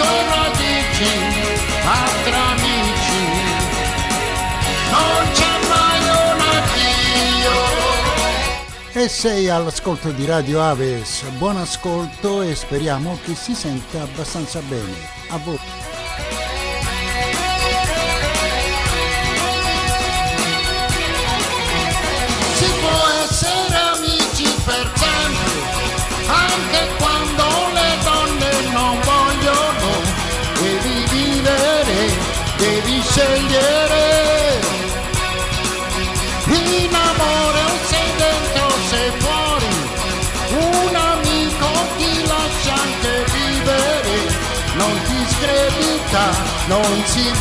intorno dici, altri amici, non c'è mai un addio. E sei all'ascolto di Radio Aves, buon ascolto e speriamo che si senta abbastanza bene. A voi. Si può essere amici per sempre scegliere. In amore o sei dentro o sei fuori, un amico ti lascia anche vivere, non ti scredita, non si.